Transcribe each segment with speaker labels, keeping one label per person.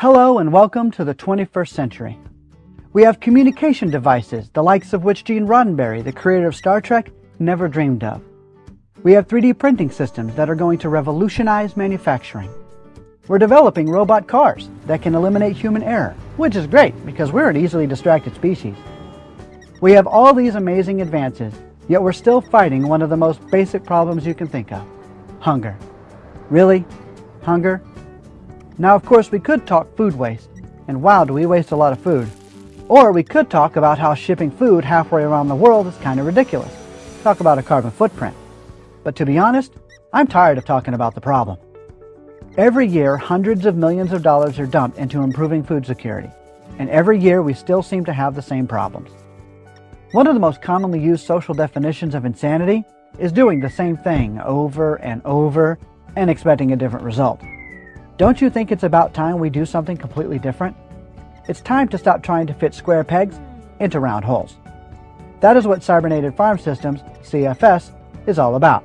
Speaker 1: Hello and welcome to the 21st century. We have communication devices, the likes of which Gene Roddenberry, the creator of Star Trek, never dreamed of. We have 3D printing systems that are going to revolutionize manufacturing. We're developing robot cars that can eliminate human error, which is great because we're an easily distracted species. We have all these amazing advances, yet we're still fighting one of the most basic problems you can think of, hunger. Really? Hunger? Now, of course, we could talk food waste, and wow, do we waste a lot of food. Or we could talk about how shipping food halfway around the world is kind of ridiculous. Talk about a carbon footprint. But to be honest, I'm tired of talking about the problem. Every year, hundreds of millions of dollars are dumped into improving food security, and every year we still seem to have the same problems. One of the most commonly used social definitions of insanity is doing the same thing over and over and expecting a different result. Don't you think it's about time we do something completely different? It's time to stop trying to fit square pegs into round holes. That is what Cybernated Farm Systems, CFS, is all about.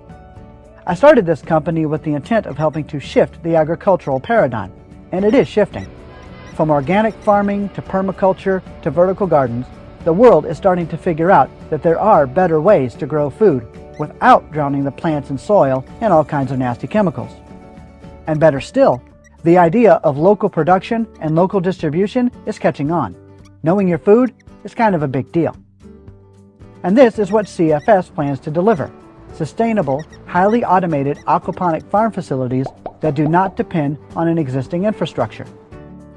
Speaker 1: I started this company with the intent of helping to shift the agricultural paradigm, and it is shifting. From organic farming to permaculture to vertical gardens, the world is starting to figure out that there are better ways to grow food without drowning the plants and soil in all kinds of nasty chemicals. And better still, the idea of local production and local distribution is catching on. Knowing your food is kind of a big deal. And this is what CFS plans to deliver. Sustainable, highly automated aquaponic farm facilities that do not depend on an existing infrastructure.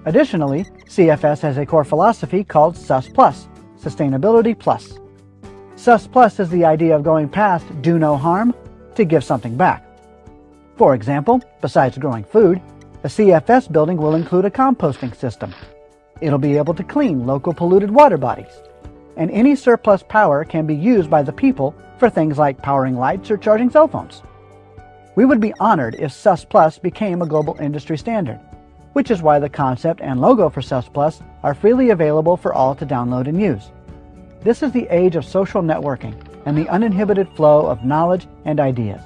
Speaker 1: Additionally, CFS has a core philosophy called SUS Plus, Sustainability Plus. SUS Plus is the idea of going past do no harm to give something back. For example, besides growing food, a CFS building will include a composting system. It'll be able to clean local polluted water bodies. And any surplus power can be used by the people for things like powering lights or charging cell phones. We would be honored if SUS Plus became a global industry standard, which is why the concept and logo for SUS Plus are freely available for all to download and use. This is the age of social networking and the uninhibited flow of knowledge and ideas.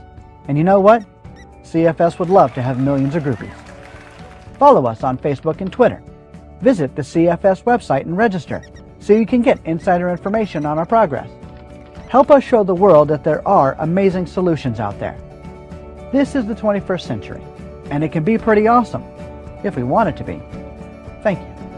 Speaker 1: And you know what? CFS would love to have millions of groupies. Follow us on Facebook and Twitter. Visit the CFS website and register so you can get insider information on our progress. Help us show the world that there are amazing solutions out there. This is the 21st century, and it can be pretty awesome if we want it to be. Thank you.